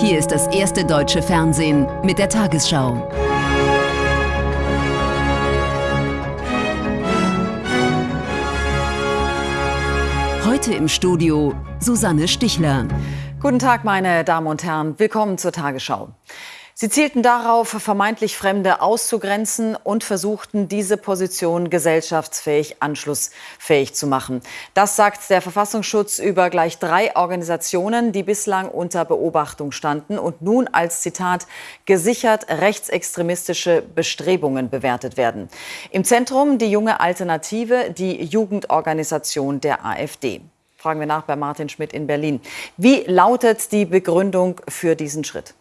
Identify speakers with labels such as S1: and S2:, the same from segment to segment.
S1: Hier ist das erste deutsche Fernsehen mit der Tagesschau. Heute im Studio Susanne Stichler.
S2: Guten Tag, meine Damen und Herren. Willkommen zur Tagesschau. Sie zielten darauf, vermeintlich Fremde auszugrenzen und versuchten, diese Position gesellschaftsfähig, anschlussfähig zu machen. Das sagt der Verfassungsschutz über gleich drei Organisationen, die bislang unter Beobachtung standen und nun als Zitat gesichert rechtsextremistische Bestrebungen bewertet werden. Im Zentrum die junge Alternative, die Jugendorganisation der AfD. Fragen wir nach bei Martin Schmidt in Berlin. Wie lautet die Begründung für diesen Schritt?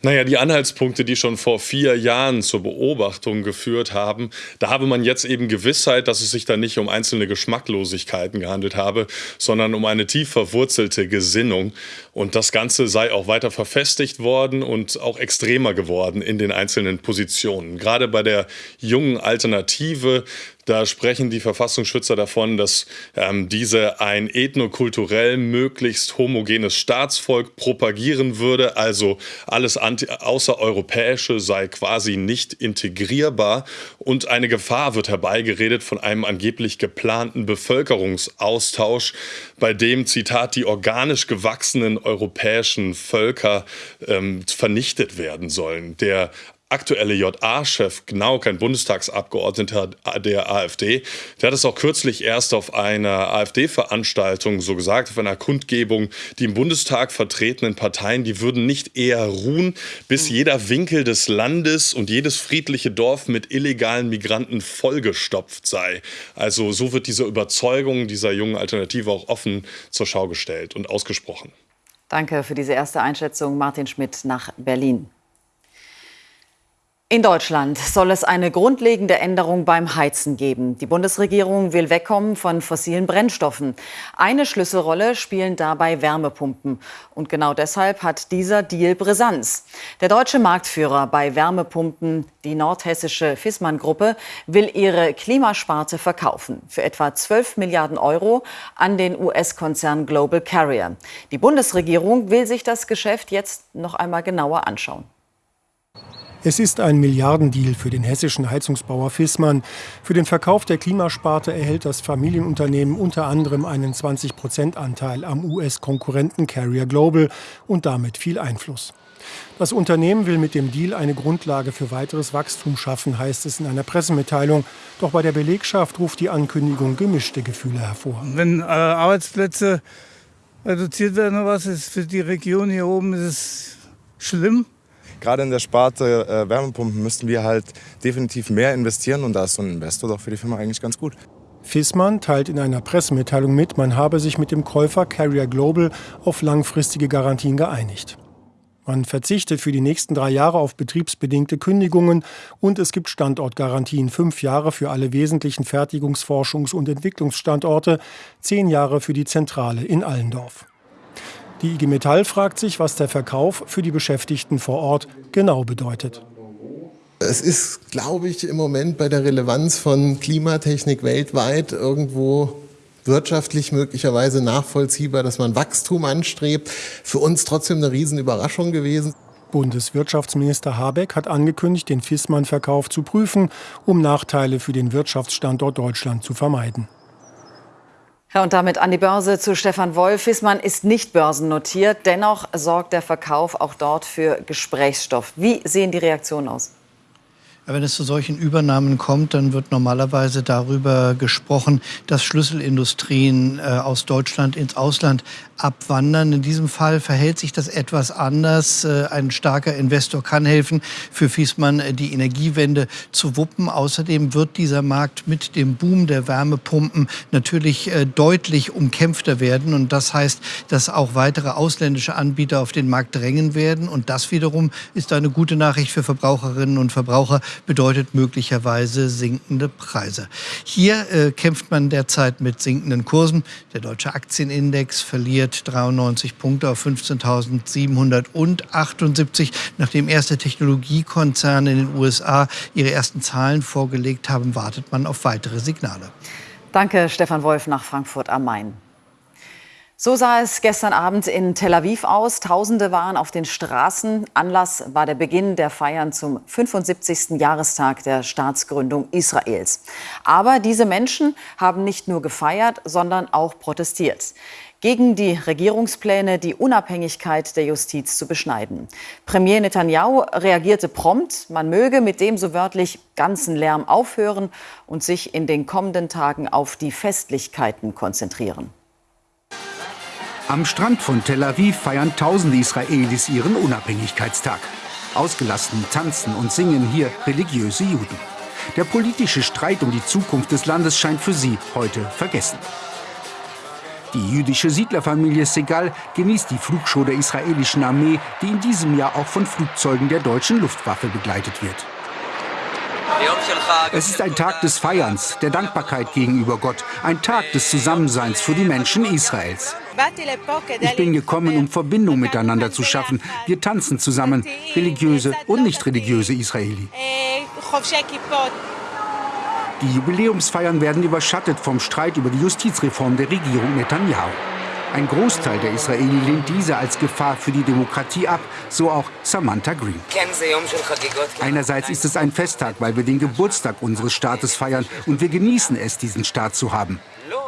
S3: Naja, die Anhaltspunkte, die schon vor vier Jahren zur Beobachtung geführt haben, da habe man jetzt eben Gewissheit, dass es sich da nicht um einzelne Geschmacklosigkeiten gehandelt habe, sondern um eine tief verwurzelte Gesinnung. Und das Ganze sei auch weiter verfestigt worden und auch extremer geworden in den einzelnen Positionen. Gerade bei der jungen Alternative da sprechen die Verfassungsschützer davon, dass ähm, diese ein ethnokulturell möglichst homogenes Staatsvolk propagieren würde. Also alles anti außereuropäische sei quasi nicht integrierbar. Und eine Gefahr wird herbeigeredet von einem angeblich geplanten Bevölkerungsaustausch, bei dem, Zitat, die organisch gewachsenen europäischen Völker ähm, vernichtet werden sollen. Der aktuelle JA-Chef genau kein Bundestagsabgeordneter der AfD. Der hat es auch kürzlich erst auf einer AfD-Veranstaltung so gesagt, auf einer Kundgebung, die im Bundestag vertretenen Parteien, die würden nicht eher ruhen, bis mhm. jeder Winkel des Landes und jedes friedliche Dorf mit illegalen Migranten vollgestopft sei. Also so wird diese Überzeugung dieser jungen Alternative auch offen zur Schau gestellt und ausgesprochen.
S2: Danke für diese erste Einschätzung, Martin Schmidt nach Berlin. In Deutschland soll es eine grundlegende Änderung beim Heizen geben. Die Bundesregierung will wegkommen von fossilen Brennstoffen. Eine Schlüsselrolle spielen dabei Wärmepumpen. Und genau deshalb hat dieser Deal Brisanz. Der deutsche Marktführer bei Wärmepumpen, die nordhessische Fissmann-Gruppe, will ihre Klimasparte verkaufen. Für etwa 12 Milliarden Euro an den US-Konzern Global Carrier. Die Bundesregierung will sich das Geschäft jetzt noch einmal genauer anschauen.
S4: Es ist ein Milliardendeal für den hessischen Heizungsbauer Fissmann. Für den Verkauf der Klimasparte erhält das Familienunternehmen unter anderem einen 20-Prozent-Anteil am US-Konkurrenten Carrier Global und damit viel Einfluss. Das Unternehmen will mit dem Deal eine Grundlage für weiteres Wachstum schaffen, heißt es in einer Pressemitteilung. Doch bei der Belegschaft ruft die Ankündigung gemischte Gefühle hervor.
S5: Wenn äh, Arbeitsplätze reduziert werden, was ist für die Region hier oben, ist es schlimm
S6: gerade in der Sparte äh, Wärmepumpen müssten wir halt definitiv mehr investieren und da ist so ein Investor doch für die Firma eigentlich ganz gut.
S4: Fissmann teilt in einer Pressemitteilung mit, man habe sich mit dem Käufer Carrier Global auf langfristige Garantien geeinigt. Man verzichtet für die nächsten drei Jahre auf betriebsbedingte Kündigungen und es gibt Standortgarantien fünf Jahre für alle wesentlichen Fertigungs-, Forschungs- und Entwicklungsstandorte, zehn Jahre für die Zentrale in Allendorf. Die IG Metall fragt sich, was der Verkauf für die Beschäftigten vor Ort genau bedeutet.
S7: Es ist, glaube ich, im Moment bei der Relevanz von Klimatechnik weltweit irgendwo wirtschaftlich möglicherweise nachvollziehbar, dass man Wachstum anstrebt. Für uns trotzdem eine Riesenüberraschung gewesen.
S4: Bundeswirtschaftsminister Habeck hat angekündigt, den Fissmann-Verkauf zu prüfen, um Nachteile für den Wirtschaftsstandort Deutschland zu vermeiden.
S2: Ja, und damit an die Börse zu Stefan Wolf. Fissmann ist nicht börsennotiert. Dennoch sorgt der Verkauf auch dort für Gesprächsstoff. Wie sehen die Reaktionen aus?
S8: Wenn es zu solchen Übernahmen kommt, dann wird normalerweise darüber gesprochen, dass Schlüsselindustrien äh, aus Deutschland ins Ausland abwandern. In diesem Fall verhält sich das etwas anders. Äh, ein starker Investor kann helfen, für Fiesmann äh, die Energiewende zu wuppen. Außerdem wird dieser Markt mit dem Boom der Wärmepumpen natürlich deutlich umkämpfter werden. Und das heißt, dass auch weitere ausländische Anbieter auf den Markt drängen werden. Und das wiederum ist eine gute Nachricht für Verbraucherinnen und Verbraucher, bedeutet möglicherweise sinkende Preise. Hier äh, kämpft man derzeit mit sinkenden Kursen. Der deutsche Aktienindex verliert verliert 93 Punkte auf 15.778, nachdem erste Technologiekonzerne in den USA ihre ersten Zahlen vorgelegt haben, wartet man auf weitere Signale.
S2: Danke, Stefan Wolf nach Frankfurt am Main. So sah es gestern Abend in Tel Aviv aus. Tausende waren auf den Straßen. Anlass war der Beginn der Feiern zum 75. Jahrestag der Staatsgründung Israels. Aber diese Menschen haben nicht nur gefeiert, sondern auch protestiert gegen die Regierungspläne, die Unabhängigkeit der Justiz zu beschneiden. Premier Netanyahu reagierte prompt, man möge mit dem so wörtlich ganzen Lärm aufhören und sich in den kommenden Tagen auf die Festlichkeiten konzentrieren.
S9: Am Strand von Tel Aviv feiern tausende Israelis ihren Unabhängigkeitstag. Ausgelassen tanzen und singen hier religiöse Juden. Der politische Streit um die Zukunft des Landes scheint für sie heute vergessen. Die jüdische Siedlerfamilie Segal genießt die Flugshow der israelischen Armee, die in diesem Jahr auch von Flugzeugen der deutschen Luftwaffe begleitet wird. Es ist ein Tag des Feierns, der Dankbarkeit gegenüber Gott, ein Tag des Zusammenseins für die Menschen Israels. Ich bin gekommen, um Verbindung miteinander zu schaffen. Wir tanzen zusammen, religiöse und nicht religiöse Israeli. Die Jubiläumsfeiern werden überschattet vom Streit über die Justizreform der Regierung Netanyahu. Ein Großteil der Israeli lehnt diese als Gefahr für die Demokratie ab, so auch Samantha Green. Einerseits ist es ein Festtag, weil wir den Geburtstag unseres Staates feiern und wir genießen es, diesen Staat zu haben.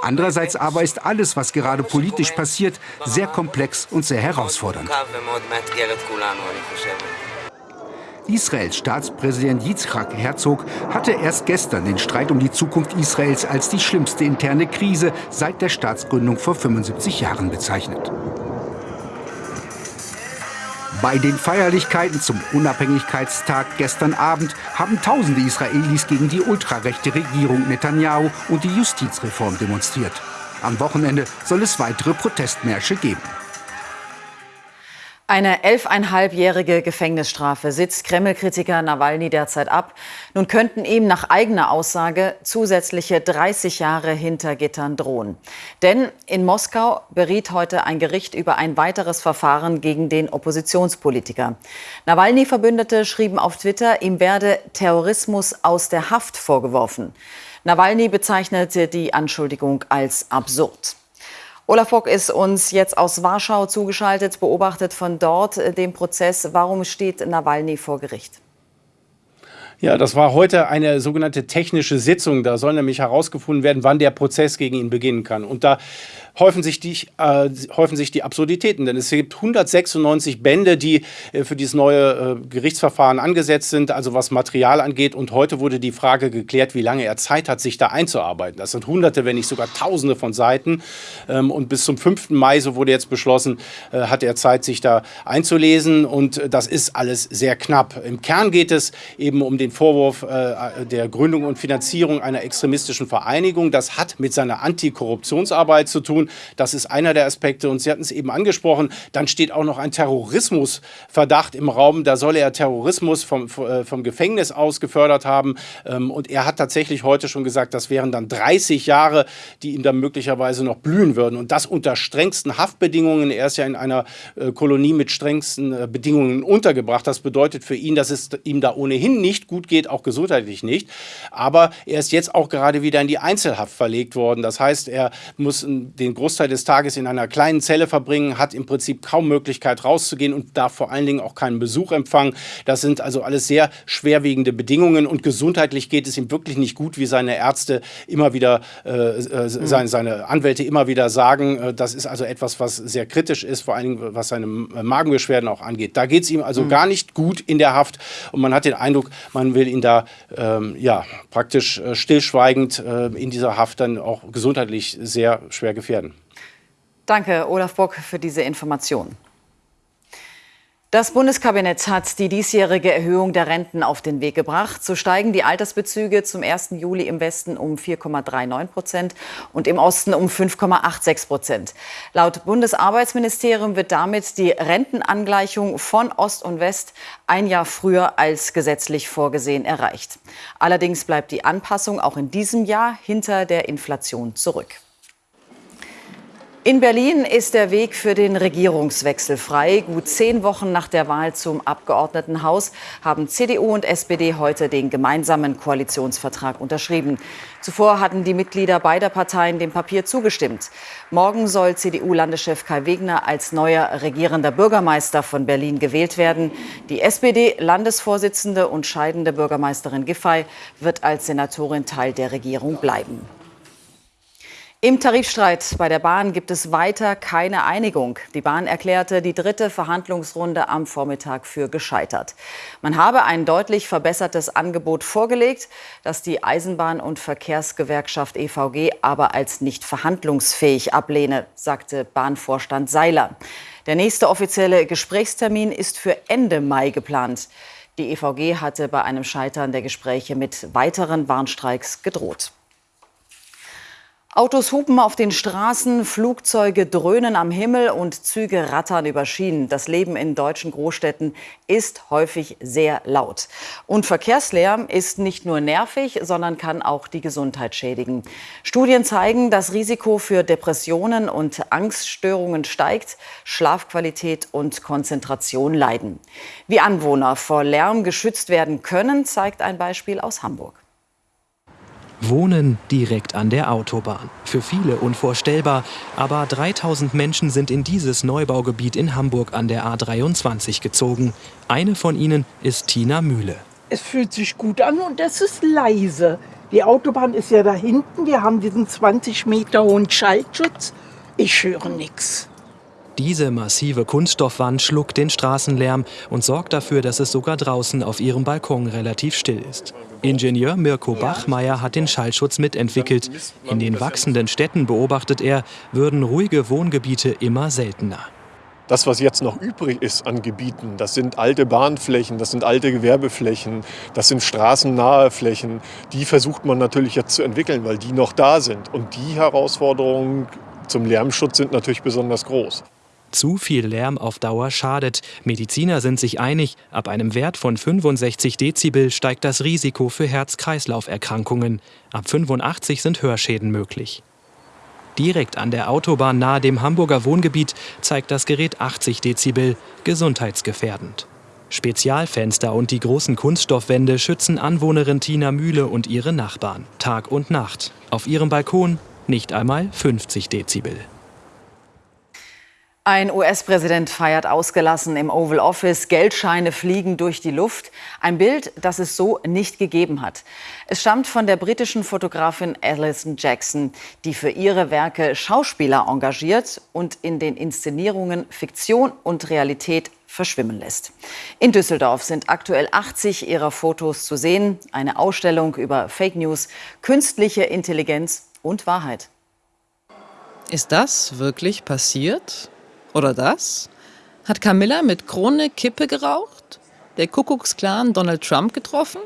S9: Andererseits aber ist alles, was gerade politisch passiert, sehr komplex und sehr herausfordernd. Israels Staatspräsident Yitzhak Herzog hatte erst gestern den Streit um die Zukunft Israels als die schlimmste interne Krise seit der Staatsgründung vor 75 Jahren bezeichnet. Bei den Feierlichkeiten zum Unabhängigkeitstag gestern Abend haben tausende Israelis gegen die ultrarechte Regierung Netanyahu und die Justizreform demonstriert. Am Wochenende soll es weitere Protestmärsche geben.
S2: Eine elfeinhalbjährige Gefängnisstrafe sitzt Kreml-Kritiker Nawalny derzeit ab. Nun könnten ihm nach eigener Aussage zusätzliche 30 Jahre hinter Gittern drohen. Denn in Moskau beriet heute ein Gericht über ein weiteres Verfahren gegen den Oppositionspolitiker. Nawalny-Verbündete schrieben auf Twitter, ihm werde Terrorismus aus der Haft vorgeworfen. Nawalny bezeichnete die Anschuldigung als absurd. Olaf Bock ist uns jetzt aus Warschau zugeschaltet, beobachtet von dort äh, den Prozess. Warum steht Nawalny vor Gericht?
S10: Ja, das war heute eine sogenannte technische Sitzung. Da soll nämlich herausgefunden werden, wann der Prozess gegen ihn beginnen kann. Und da häufen sich die, äh, häufen sich die Absurditäten. Denn es gibt 196 Bände, die äh, für dieses neue äh, Gerichtsverfahren angesetzt sind, also was Material angeht. Und heute wurde die Frage geklärt, wie lange er Zeit hat, sich da einzuarbeiten. Das sind Hunderte, wenn nicht sogar Tausende von Seiten. Ähm, und bis zum 5. Mai, so wurde jetzt beschlossen, äh, hat er Zeit, sich da einzulesen. Und das ist alles sehr knapp. Im Kern geht es eben um den den Vorwurf äh, der Gründung und Finanzierung einer extremistischen Vereinigung. Das hat mit seiner Antikorruptionsarbeit zu tun. Das ist einer der Aspekte. Und Sie hatten es eben angesprochen, dann steht auch noch ein Terrorismusverdacht im Raum. Da soll er Terrorismus vom, äh, vom Gefängnis aus gefördert haben. Ähm, und er hat tatsächlich heute schon gesagt, das wären dann 30 Jahre, die ihm dann möglicherweise noch blühen würden. Und das unter strengsten Haftbedingungen. Er ist ja in einer äh, Kolonie mit strengsten äh, Bedingungen untergebracht. Das bedeutet für ihn, dass es ihm da ohnehin nicht gut geht, auch gesundheitlich nicht. Aber er ist jetzt auch gerade wieder in die Einzelhaft verlegt worden. Das heißt, er muss den Großteil des Tages in einer kleinen Zelle verbringen, hat im Prinzip kaum Möglichkeit rauszugehen und darf vor allen Dingen auch keinen Besuch empfangen. Das sind also alles sehr schwerwiegende Bedingungen und gesundheitlich geht es ihm wirklich nicht gut, wie seine Ärzte immer wieder, äh, äh, seine, seine Anwälte immer wieder sagen. Äh, das ist also etwas, was sehr kritisch ist, vor allen Dingen was seine Magenbeschwerden auch angeht. Da geht es ihm also mhm. gar nicht gut in der Haft und man hat den Eindruck, man will ihn da ähm, ja, praktisch äh, stillschweigend äh, in dieser Haft dann auch gesundheitlich sehr schwer gefährden.
S2: Danke, Olaf Bock, für diese Information. Das Bundeskabinett hat die diesjährige Erhöhung der Renten auf den Weg gebracht. So steigen die Altersbezüge zum 1. Juli im Westen um 4,39 Prozent und im Osten um 5,86 Prozent. Laut Bundesarbeitsministerium wird damit die Rentenangleichung von Ost und West ein Jahr früher als gesetzlich vorgesehen erreicht. Allerdings bleibt die Anpassung auch in diesem Jahr hinter der Inflation zurück. In Berlin ist der Weg für den Regierungswechsel frei. Gut zehn Wochen nach der Wahl zum Abgeordnetenhaus haben CDU und SPD heute den gemeinsamen Koalitionsvertrag unterschrieben. Zuvor hatten die Mitglieder beider Parteien dem Papier zugestimmt. Morgen soll CDU-Landeschef Kai Wegner als neuer regierender Bürgermeister von Berlin gewählt werden. Die SPD-Landesvorsitzende und scheidende Bürgermeisterin Giffey wird als Senatorin Teil der Regierung bleiben. Im Tarifstreit bei der Bahn gibt es weiter keine Einigung. Die Bahn erklärte die dritte Verhandlungsrunde am Vormittag für gescheitert. Man habe ein deutlich verbessertes Angebot vorgelegt, das die Eisenbahn- und Verkehrsgewerkschaft EVG aber als nicht verhandlungsfähig ablehne, sagte Bahnvorstand Seiler. Der nächste offizielle Gesprächstermin ist für Ende Mai geplant. Die EVG hatte bei einem Scheitern der Gespräche mit weiteren Warnstreiks gedroht. Autos hupen auf den Straßen, Flugzeuge dröhnen am Himmel und Züge rattern über Schienen. Das Leben in deutschen Großstädten ist häufig sehr laut. Und Verkehrslärm ist nicht nur nervig, sondern kann auch die Gesundheit schädigen. Studien zeigen, das Risiko für Depressionen und Angststörungen steigt, Schlafqualität und Konzentration leiden. Wie Anwohner vor Lärm geschützt werden können, zeigt ein Beispiel aus Hamburg.
S11: Wohnen direkt an der Autobahn. Für viele unvorstellbar, aber 3000 Menschen sind in dieses Neubaugebiet in Hamburg an der A23 gezogen. Eine von ihnen ist Tina Mühle.
S12: Es fühlt sich gut an und es ist leise. Die Autobahn ist ja da hinten, wir haben diesen 20 Meter hohen Schallschutz. Ich höre nichts.
S11: Diese massive Kunststoffwand schluckt den Straßenlärm und sorgt dafür, dass es sogar draußen auf ihrem Balkon relativ still ist. Ingenieur Mirko Bachmeier hat den Schallschutz mitentwickelt. In den wachsenden Städten beobachtet er, würden ruhige Wohngebiete immer seltener.
S13: Das, was jetzt noch übrig ist an Gebieten, das sind alte Bahnflächen, das sind alte Gewerbeflächen, das sind straßennahe Flächen. Die versucht man natürlich jetzt zu entwickeln, weil die noch da sind. Und die Herausforderungen zum Lärmschutz sind natürlich besonders groß.
S11: Zu viel Lärm auf Dauer schadet. Mediziner sind sich einig, ab einem Wert von 65 Dezibel steigt das Risiko für Herz-Kreislauf-Erkrankungen. Ab 85 sind Hörschäden möglich. Direkt an der Autobahn nahe dem Hamburger Wohngebiet zeigt das Gerät 80 Dezibel, gesundheitsgefährdend. Spezialfenster und die großen Kunststoffwände schützen Anwohnerin Tina Mühle und ihre Nachbarn, Tag und Nacht. Auf ihrem Balkon nicht einmal 50 Dezibel.
S2: Ein US-Präsident feiert ausgelassen im Oval Office. Geldscheine fliegen durch die Luft. Ein Bild, das es so nicht gegeben hat. Es stammt von der britischen Fotografin Alison Jackson, die für ihre Werke Schauspieler engagiert und in den Inszenierungen Fiktion und Realität verschwimmen lässt. In Düsseldorf sind aktuell 80 ihrer Fotos zu sehen. Eine Ausstellung über Fake News, künstliche Intelligenz und Wahrheit.
S14: Ist das wirklich passiert? Oder das? Hat Camilla mit Krone Kippe geraucht? Der Kuckucksklan Donald Trump getroffen?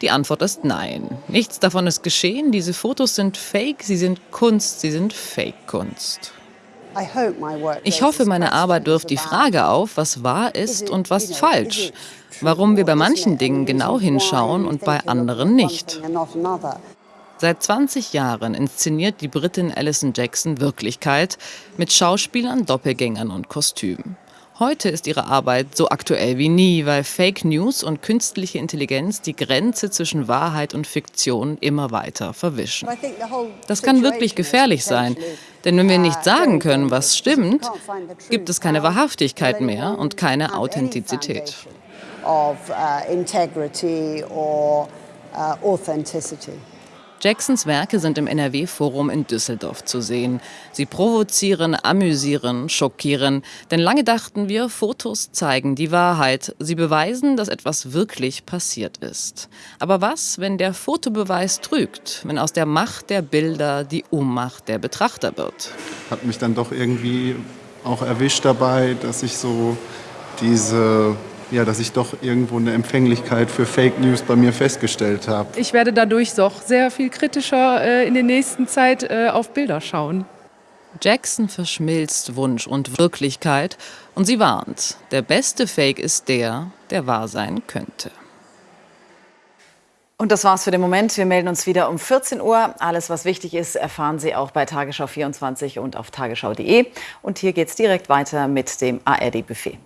S14: Die Antwort ist nein. Nichts davon ist geschehen. Diese Fotos sind Fake, sie sind Kunst, sie sind Fake-Kunst. Ich hoffe, meine Arbeit wirft die Frage auf, was wahr ist und was falsch. Warum wir bei manchen Dingen genau hinschauen und bei anderen nicht. Seit 20 Jahren inszeniert die Britin Alison Jackson Wirklichkeit mit Schauspielern, Doppelgängern und Kostümen. Heute ist ihre Arbeit so aktuell wie nie, weil Fake News und künstliche Intelligenz die Grenze zwischen Wahrheit und Fiktion immer weiter verwischen. Das kann wirklich gefährlich sein, denn wenn wir nicht sagen können, was stimmt, gibt es keine Wahrhaftigkeit mehr und keine Authentizität. Uh, uh, Jacksons Werke sind im NRW-Forum in Düsseldorf zu sehen. Sie provozieren, amüsieren, schockieren. Denn lange dachten wir, Fotos zeigen die Wahrheit. Sie beweisen, dass etwas wirklich passiert ist. Aber was, wenn der Fotobeweis trügt? Wenn aus der Macht der Bilder die Ohnmacht der Betrachter wird?
S15: Hat mich dann doch irgendwie auch erwischt dabei, dass ich so diese ja, dass ich doch irgendwo eine Empfänglichkeit für Fake News bei mir festgestellt habe.
S16: Ich werde dadurch doch sehr viel kritischer äh, in der nächsten Zeit äh, auf Bilder schauen.
S14: Jackson verschmilzt Wunsch und Wirklichkeit und sie warnt, der beste Fake ist der, der wahr sein könnte.
S2: Und das war's für den Moment. Wir melden uns wieder um 14 Uhr. Alles, was wichtig ist, erfahren Sie auch bei Tagesschau 24 und auf tagesschau.de. Und hier geht's direkt weiter mit dem ARD-Buffet.